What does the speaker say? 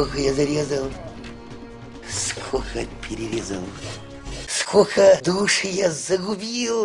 Сколько я зарезал, сколько перерезал, сколько души я загубил.